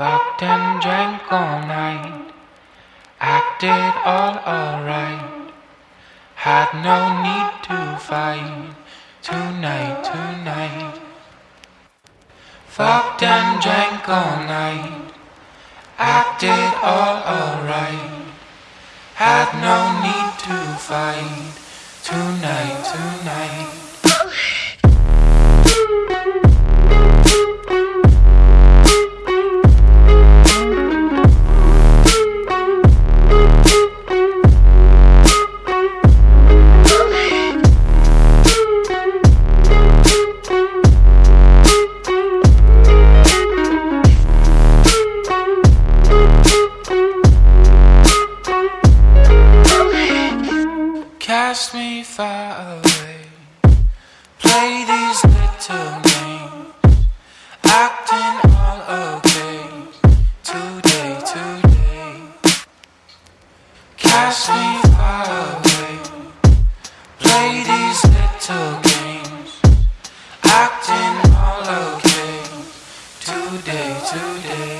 and drank all night. Acted all alright. Had no need to fight. Tonight, tonight. Fucked and drank all night. Acted all alright. Had no need to fight. Tonight, tonight. cast me far away. Play these little games, acting all okay. Today, today, cast me far away. Play these little games, acting all okay. Today, today.